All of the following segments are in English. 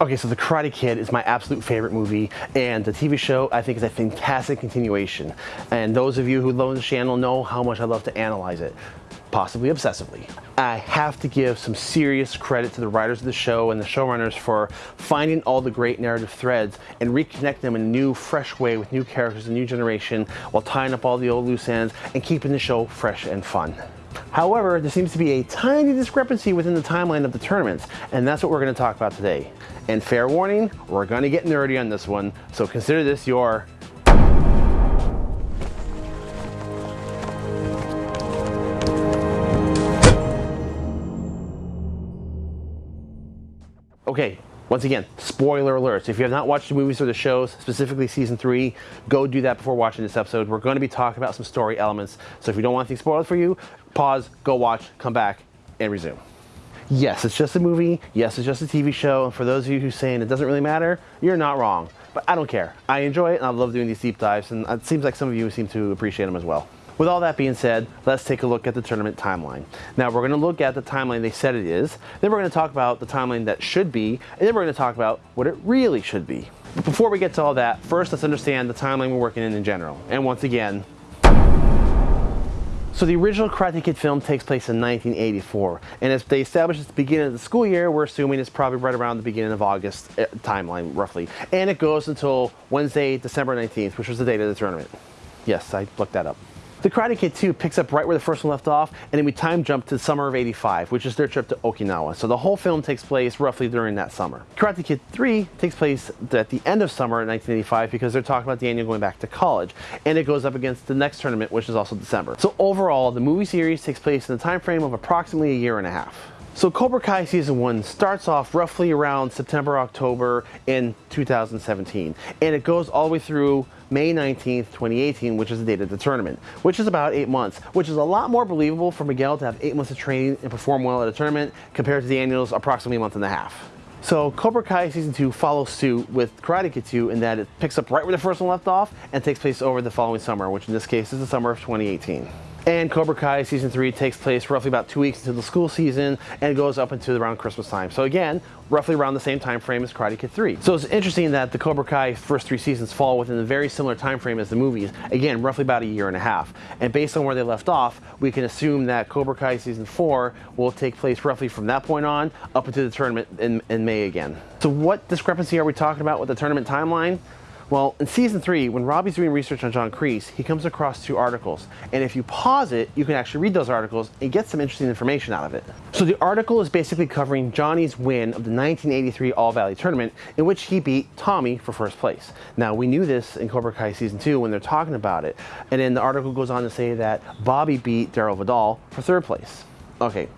Okay, so The Karate Kid is my absolute favorite movie, and the TV show I think is a fantastic continuation. And those of you who love the channel know how much I love to analyze it, possibly obsessively. I have to give some serious credit to the writers of the show and the showrunners for finding all the great narrative threads and reconnect them in a new, fresh way with new characters, a new generation, while tying up all the old loose ends and keeping the show fresh and fun. However, there seems to be a tiny discrepancy within the timeline of the tournaments, and that's what we're going to talk about today. And fair warning, we're going to get nerdy on this one, so consider this your Okay, once again, spoiler alerts. If you have not watched the movies or the shows, specifically season three, go do that before watching this episode. We're going to be talking about some story elements. So if you don't want things spoiled for you, pause, go watch, come back, and resume. Yes, it's just a movie. Yes, it's just a TV show. And for those of you who saying it doesn't really matter, you're not wrong. But I don't care. I enjoy it and I love doing these deep dives. And it seems like some of you seem to appreciate them as well. With all that being said, let's take a look at the tournament timeline. Now we're going to look at the timeline they said it is, then we're going to talk about the timeline that should be, and then we're going to talk about what it really should be. But before we get to all that, first let's understand the timeline we're working in in general. And once again, so the original Karate Kid film takes place in 1984, and as they establish at the beginning of the school year, we're assuming it's probably right around the beginning of August uh, timeline, roughly. And it goes until Wednesday, December 19th, which was the date of the tournament. Yes, I looked that up. The Karate Kid 2 picks up right where the first one left off, and then we time jump to the summer of 85, which is their trip to Okinawa. So the whole film takes place roughly during that summer. Karate Kid 3 takes place at the end of summer 1985 because they're talking about Daniel going back to college, and it goes up against the next tournament, which is also December. So overall, the movie series takes place in the time frame of approximately a year and a half. So Cobra Kai Season 1 starts off roughly around September, October in 2017. And it goes all the way through May 19th, 2018, which is the date of the tournament, which is about eight months, which is a lot more believable for Miguel to have eight months of training and perform well at a tournament compared to Daniel's approximately a month and a half. So Cobra Kai Season 2 follows suit with Karate Kid 2 in that it picks up right where the first one left off and takes place over the following summer, which in this case is the summer of 2018. And Cobra Kai Season 3 takes place roughly about two weeks into the school season and goes up into around Christmas time. So again, roughly around the same time frame as Karate Kid 3. So it's interesting that the Cobra Kai first three seasons fall within a very similar time frame as the movies. Again, roughly about a year and a half. And based on where they left off, we can assume that Cobra Kai Season 4 will take place roughly from that point on up into the tournament in, in May again. So what discrepancy are we talking about with the tournament timeline? Well, in season three, when Robbie's doing research on John Kreese, he comes across two articles. And if you pause it, you can actually read those articles and get some interesting information out of it. So the article is basically covering Johnny's win of the 1983 All Valley Tournament, in which he beat Tommy for first place. Now, we knew this in Cobra Kai season two when they're talking about it. And then the article goes on to say that Bobby beat Darryl Vidal for third place. Okay,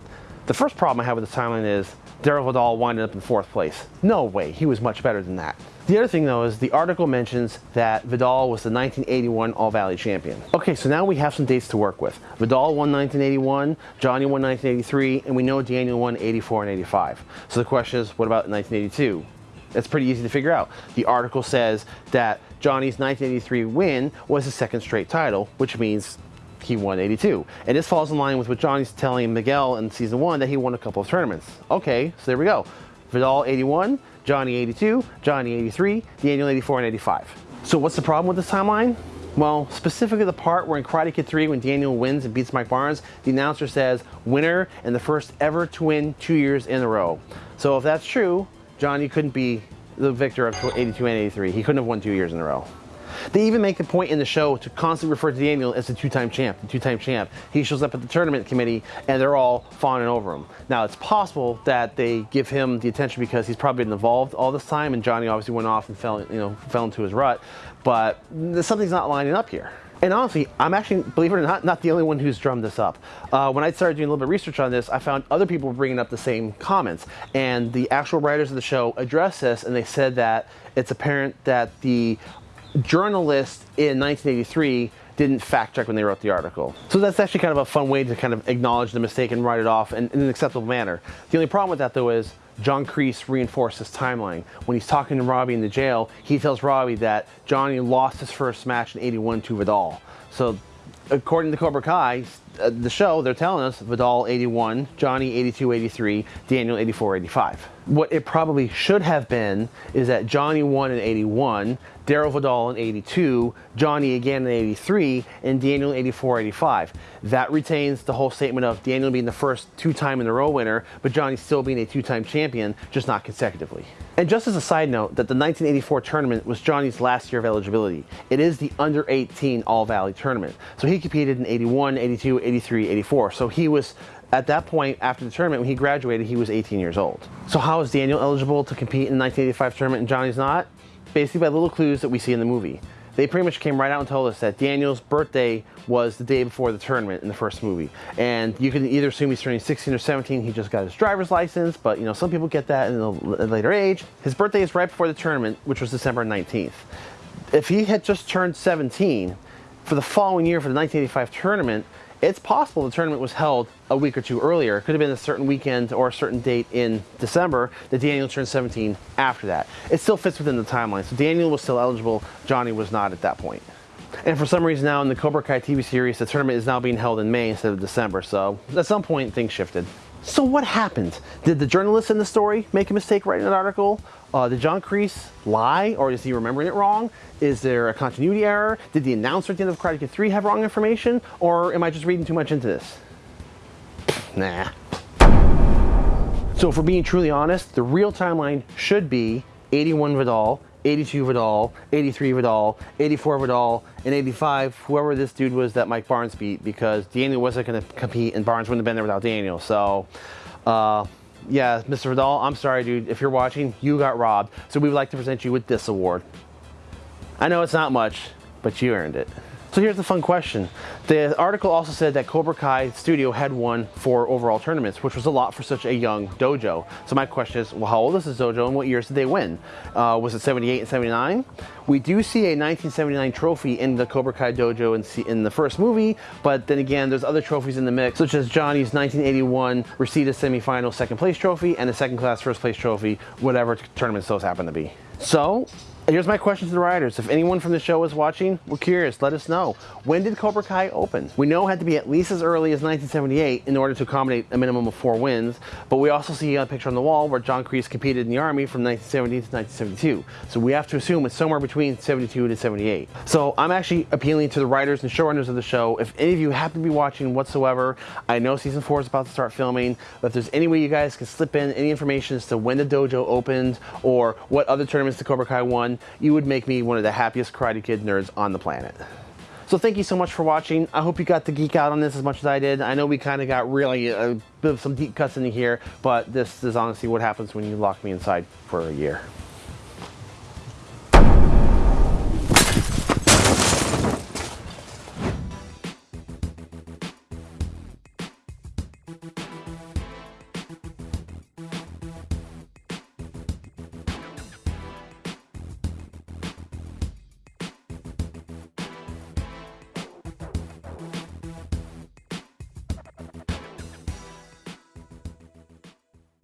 the first problem I have with this timeline is Darryl Vidal winded up in fourth place. No way, he was much better than that. The other thing though is the article mentions that Vidal was the 1981 All Valley champion. Okay, so now we have some dates to work with. Vidal won 1981, Johnny won 1983, and we know Daniel won 84 and 85. So the question is, what about 1982? That's pretty easy to figure out. The article says that Johnny's 1983 win was his second straight title, which means he won 82. And this falls in line with what Johnny's telling Miguel in season one that he won a couple of tournaments. Okay, so there we go. Vidal 81, Johnny 82, Johnny 83, Daniel 84, and 85. So what's the problem with this timeline? Well, specifically the part where in Karate Kid 3 when Daniel wins and beats Mike Barnes, the announcer says, winner and the first ever to win two years in a row. So if that's true, Johnny couldn't be the victor of 82 and 83. He couldn't have won two years in a row. They even make the point in the show to constantly refer to Daniel as the two-time champ, the two-time champ. He shows up at the tournament committee and they're all fawning over him. Now it's possible that they give him the attention because he's probably been involved all this time and Johnny obviously went off and fell, you know, fell into his rut, but something's not lining up here. And honestly, I'm actually, believe it or not, not the only one who's drummed this up. Uh, when I started doing a little bit of research on this, I found other people bringing up the same comments. And the actual writers of the show addressed this, and they said that it's apparent that the journalists in 1983 didn't fact check when they wrote the article. So that's actually kind of a fun way to kind of acknowledge the mistake and write it off in, in an acceptable manner. The only problem with that though is John Kreese reinforced his timeline. When he's talking to Robbie in the jail, he tells Robbie that Johnny lost his first match in 81 to Vidal. So according to Cobra Kai, uh, the show, they're telling us Vidal 81, Johnny 82, 83, Daniel 84, 85. What it probably should have been is that Johnny won in 81, Darryl Vidal in 82, Johnny again in 83, and Daniel in 84, 85. That retains the whole statement of Daniel being the first two-time in a row winner, but Johnny still being a two-time champion, just not consecutively. And just as a side note, that the 1984 tournament was Johnny's last year of eligibility. It is the under 18 All Valley tournament. So he competed in 81, 82, 83, 84. So he was at that point after the tournament when he graduated he was 18 years old so how is daniel eligible to compete in the 1985 tournament and johnny's not basically by little clues that we see in the movie. They pretty much came right out and told us that Daniel's birthday was the day before the tournament in the first movie. And you can either assume he's turning 16 or 17, he just got his driver's license, but you know, some people get that in a later age. His birthday is right before the tournament, which was December 19th. If he had just turned 17, for the following year for the 1985 tournament, it's possible the tournament was held a week or two earlier. It could have been a certain weekend or a certain date in December that Daniel turned 17 after that. It still fits within the timeline. So Daniel was still eligible, Johnny was not at that point. And for some reason now in the Cobra Kai TV series, the tournament is now being held in May instead of December. So at some point things shifted. So what happened? Did the journalist in the story make a mistake writing an article? Uh, did John Kreese lie or is he remembering it wrong? Is there a continuity error? Did the announcer at the end of Karate Kid 3 have wrong information? Or am I just reading too much into this? nah. So we're being truly honest, the real timeline should be 81 Vidal, 82 Vidal, 83 Vidal, 84 Vidal, and 85, whoever this dude was that Mike Barnes beat because Daniel wasn't going to compete and Barnes wouldn't have been there without Daniel. So, uh, yeah, Mr. Vidal, I'm sorry, dude. If you're watching, you got robbed. So we would like to present you with this award. I know it's not much, but you earned it. So here's the fun question. The article also said that Cobra Kai Studio had won four overall tournaments, which was a lot for such a young dojo. So my question is, well, how old is this dojo and what years did they win? Uh, was it 78 and 79? We do see a 1979 trophy in the Cobra Kai dojo in, in the first movie, but then again, there's other trophies in the mix, such as Johnny's 1981 Reseda semifinal second place trophy and a second class first place trophy, whatever tournaments those happen to be. So here's my question to the writers. If anyone from the show is watching, we're curious, let us know. When did Cobra Kai open? We know it had to be at least as early as 1978 in order to accommodate a minimum of four wins, but we also see a picture on the wall where John Kreese competed in the Army from 1970 to 1972. So we have to assume it's somewhere between 72 to 78. So I'm actually appealing to the writers and showrunners of the show. If any of you happen to be watching whatsoever, I know season four is about to start filming, but if there's any way you guys can slip in any information as to when the dojo opened or what other tournaments the Cobra Kai won, you would make me one of the happiest Karate Kid nerds on the planet. So thank you so much for watching. I hope you got to geek out on this as much as I did. I know we kind of got really a bit of some deep cuts in here, but this is honestly what happens when you lock me inside for a year.